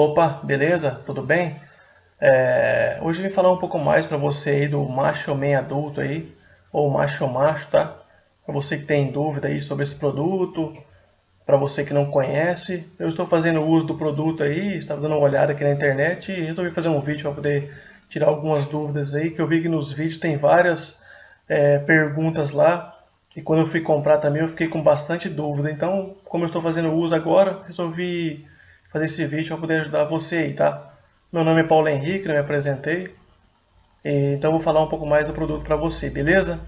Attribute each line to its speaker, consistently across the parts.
Speaker 1: Opa, beleza? Tudo bem? É, hoje eu vim falar um pouco mais para você aí do macho man adulto aí, ou macho macho, tá? Para você que tem dúvida aí sobre esse produto, para você que não conhece, eu estou fazendo uso do produto aí, estava dando uma olhada aqui na internet e resolvi fazer um vídeo para poder tirar algumas dúvidas aí, que eu vi que nos vídeos tem várias é, perguntas lá, e quando eu fui comprar também eu fiquei com bastante dúvida, então como eu estou fazendo uso agora, resolvi fazer esse vídeo para poder ajudar você aí, tá? Meu nome é Paulo Henrique, eu me apresentei. Então vou falar um pouco mais do produto para você, beleza?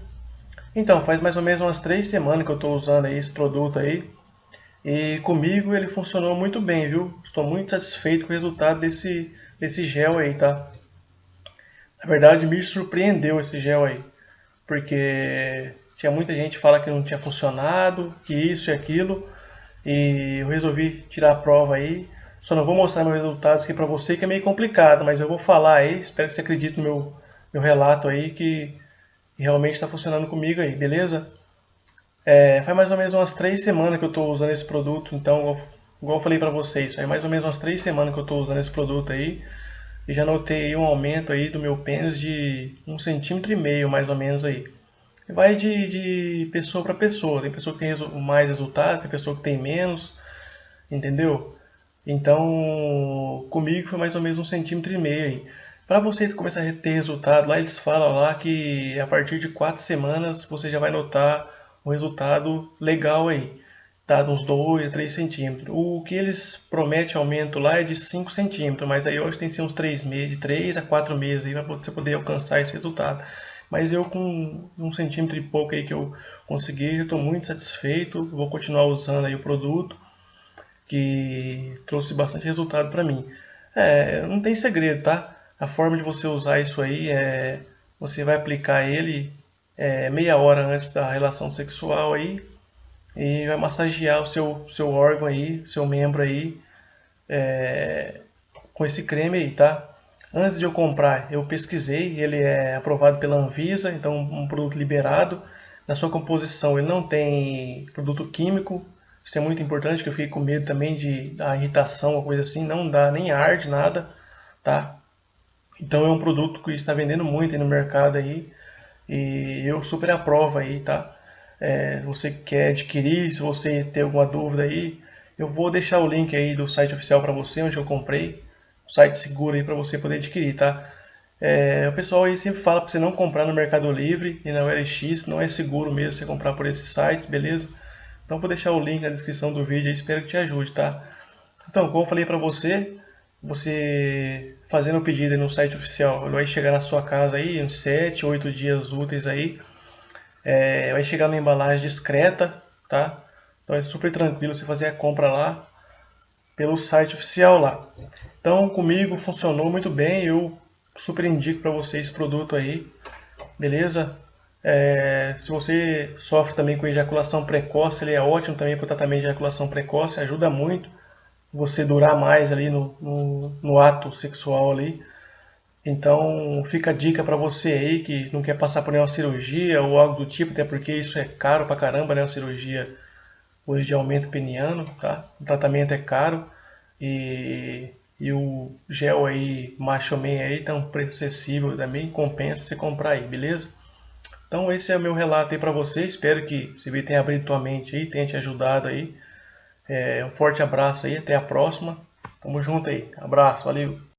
Speaker 1: Então, faz mais ou menos umas três semanas que eu estou usando aí esse produto aí. E comigo ele funcionou muito bem, viu? Estou muito satisfeito com o resultado desse, desse gel aí, tá? Na verdade, me surpreendeu esse gel aí. Porque tinha muita gente que fala que não tinha funcionado, que isso e aquilo. E eu resolvi tirar a prova aí. Só não vou mostrar meus resultados aqui para você, que é meio complicado, mas eu vou falar aí. Espero que você acredite no meu, meu relato aí, que realmente está funcionando comigo aí, beleza? É, faz mais ou menos umas três semanas que eu estou usando esse produto, então, igual, eu falei para vocês, faz mais ou menos umas três semanas que eu estou usando esse produto aí. E já notei um aumento aí do meu pênis de um centímetro e meio, mais ou menos aí. Vai de, de pessoa para pessoa. Tem pessoa que tem mais resultados, tem pessoa que tem menos, entendeu? Então, comigo foi mais ou menos um centímetro e meio aí. Para você começar a ter resultado, lá eles falam lá que a partir de quatro semanas você já vai notar um resultado legal aí, tá? Uns 2 a 3 centímetros. O que eles prometem aumento lá é de 5 centímetros, mas aí hoje tem que ser uns 3 meses, de 3 a 4 meses aí para você poder alcançar esse resultado. Mas eu com um centímetro e pouco aí que eu consegui, estou muito satisfeito. Vou continuar usando aí o produto, que trouxe bastante resultado para mim. É, não tem segredo, tá? A forma de você usar isso aí é... Você vai aplicar ele é, meia hora antes da relação sexual aí e vai massagear o seu, seu órgão aí, seu membro aí é, com esse creme aí, tá? Antes de eu comprar, eu pesquisei, ele é aprovado pela Anvisa, então um produto liberado. Na sua composição ele não tem produto químico, isso é muito importante, que eu fiquei com medo também de dar irritação ou coisa assim, não dá nem arde, nada, tá? Então é um produto que está vendendo muito no mercado aí, e eu super aprovo aí, tá? É, você quer adquirir, se você tem alguma dúvida aí, eu vou deixar o link aí do site oficial para você, onde eu comprei, site seguro aí para você poder adquirir, tá? É, o pessoal aí sempre fala para você não comprar no Mercado Livre e na OLX, não é seguro mesmo você comprar por esses sites, beleza? Então vou deixar o link na descrição do vídeo aí, espero que te ajude, tá? Então, como eu falei para você, você fazendo o pedido no site oficial, ele vai chegar na sua casa aí, uns 7, 8 dias úteis aí, é, vai chegar na embalagem discreta, tá? Então é super tranquilo você fazer a compra lá, pelo site oficial lá. Então comigo funcionou muito bem, eu super indico para você esse produto aí, beleza? É, se você sofre também com ejaculação precoce, ele é ótimo também para o tratamento de ejaculação precoce, ajuda muito você durar mais ali no, no, no ato sexual ali. Então fica a dica para você aí que não quer passar por nenhuma cirurgia ou algo do tipo, até porque isso é caro pra caramba, né? Uma cirurgia hoje de aumento peniano, tá? O tratamento é caro e, e o gel aí, Macho Man aí, tá um preço acessível também, compensa você comprar aí, beleza? Então esse é o meu relato aí para você, espero que esse vídeo tenha abrido tua mente aí, tenha te ajudado aí. É, um forte abraço aí, até a próxima. Tamo junto aí, abraço, valeu!